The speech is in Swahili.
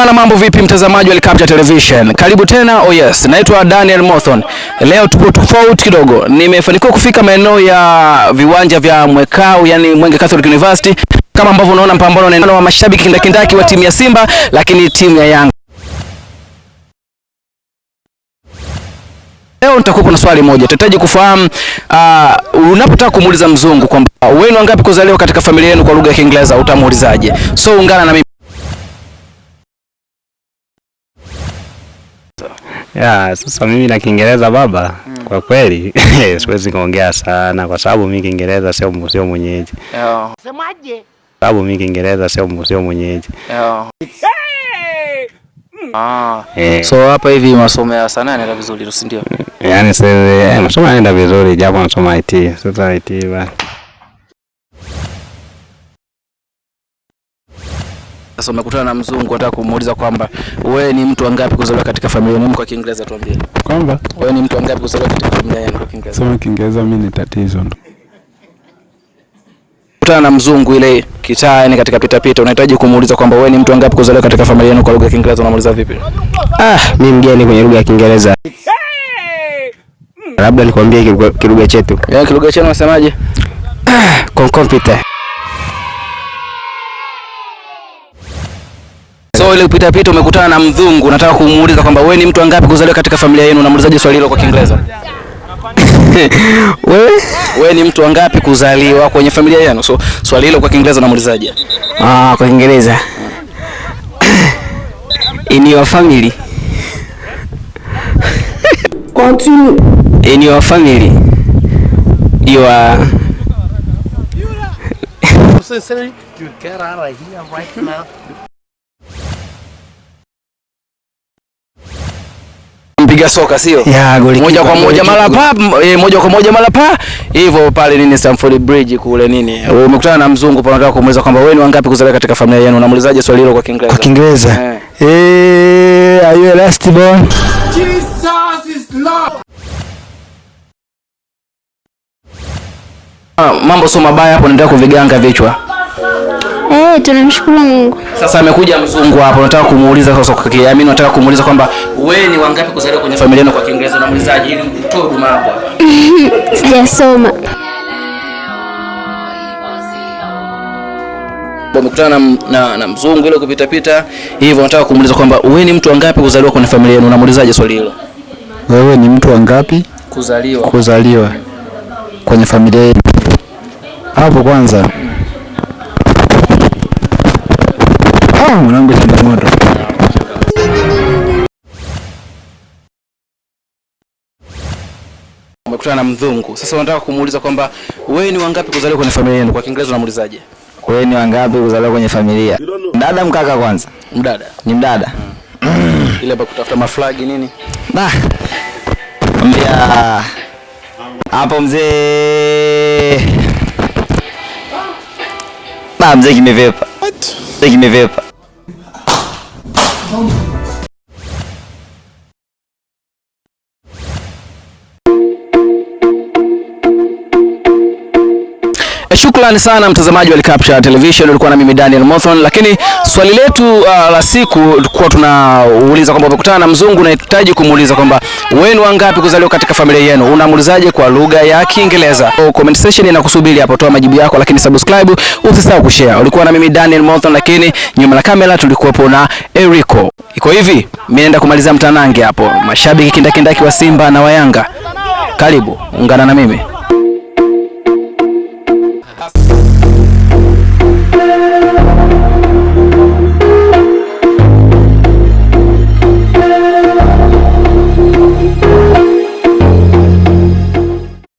Bana, mambo vipi mtazamaji wa Al-Captain Television? Karibu tena. Oh yes, naitwa Daniel Mothon. Leo tupo tofauti kidogo. Nimefanikiwa kufika maeneo ya viwanja vya Mwekau, yani Mwenge Catholic University. Kama ambavyo unaona mpambano wa mashabiki kindakindaki wa timu ya Simba lakini timu ya Yanga. Leo nitakupa na swali moja. Tutahitaji kufahamu uh, unapotaka kumuuliza mzungu kwamba wenu wangapi kuzaliwa katika familia yenu kwa lugha ya Kiingereza utamuulizaje? So ungana na mimi. Ya, sasa mimi na Kiingereza baba, mm. kwa kweli siwezi kuongea sana kwa sababu mimi Kiingereza sio sio mwenyeji. Semaje? Sababu mimi Kiingereza sio sio mwenyeji. Ah. Eh, So hapa hivi masomo ya sanaa yanaenda vizuri, si ndio? yaani sasa eh, masomo yanaenda vizuri japo nasoma IT. Sasa IT ba. Sasa umekutana na mzungu unataka kumuuliza kwamba wewe ni mtu wangapi kuzaliwa katika familia yenu kwa Kiingereza tuambie. Kwamba Wewe ni mtu wangapi kuzaliwa katika familia yenu kwa Kiingereza? sema Kiingereza mimi ni tatizo ndo. Kutana na mzungu ile kitaa yani katika pita pita unahitaji kumuuliza kwamba wewe ni mtu wangapi kuzaliwa katika familia yenu kwa lugha ya Kiingereza unamuuliza vipi? Ah, mimi mgeni kwenye lugha ya Kiingereza. Labda nikwambie kilugha- kilugha chetu. Yaani kilugha chenu unasemaje? Ah, kwa Computer. So ile pita pita umekutana na mzungu nataka kumuuliza kwamba wewe ni mtu angapi kuzaliwa katika familia yenu unamuulizaje swali hilo kwa Kiingereza? Wewe? Wewe ni mtu angapi kuzaliwa kwenye familia yenu? So swali hilo kwa Kiingereza unamuulizaje? Ah, kwa Kiingereza. In your family. Continue. In your family. You are Sincerely, you get out of here right now. Mpiga soka sio? Yeah, goli moja kwa moja mara pa e, moja kwa moja mara pa hivyo pale nini Stamford Bridge kule nini umekutana na mzungu pale unataka kumuuliza kwamba wewe ni wangapi kuzaliwa katika familia yenu unamuulizaje swali hilo kwa Kiingereza Kwa Kiingereza. Eh. Eh, are you a last born? Jesus is love. mambo sio mabaya hapo naendelea kuviganga vichwa Eh, tunamshukuru Mungu. sasa amekuja mzungu hapo nataka kumuuliza sasa kwa kiamini nataka kumuuliza kwamba wewe ni wangapi kuzaliwa kwenye familia yenu kwa Kiingereza unamuulizaje ili utoe huduma hapo Sijasoma. umekutana na, na, na mzungu ile kupita pita hivyo nataka kumuuliza kwamba wewe ni mtu wangapi kuzaliwa kwenye familia yenu unamuulizaje swali hilo Wewe ni mtu wangapi kuzaliwa kuzaliwa kwenye familia yenu? Hapo kwanza. Ah, mwanangu changamoto. umekutana na mzungu sasa unataka kumuuliza kwamba wewe ni wangapi kuzaliwa kwenye familia yenu kwa Kiingereza unamuulizaje Wewe ni wangapi kuzaliwa kwenye familia? Dada mkaka kwanza. mdada Ni mdada. ile hapa kutafuta maflagi nini Bah. Mbia. Hapo mzee. Bah, mzee kimevepa. Mzee kimevepa. Eh, Shukrani sana mtazamaji wa Al-Capture Television, ulikuwa na mimi Daniel Mothon, lakini swali letu uh, la siku tulikuwa tunauliza kwamba umekutana na mzungu unahitaji kumuuliza kwamba wewe ni wangapi kuzaliwa katika familia yenu, unamuulizaje kwa lugha ya Kiingereza? Comment section inakusubiri hapo, toa majibu yako, lakini subscribe, usisahau kushare. Ulikuwa na mimi Daniel Mothon, lakini nyuma la kamera tulikuwepo na Erico. Iko hivi, mimi naenda kumaliza mtanange hapo, mashabiki kindakindaki wa Simba na wa Yanga, karibu ungana na mimi.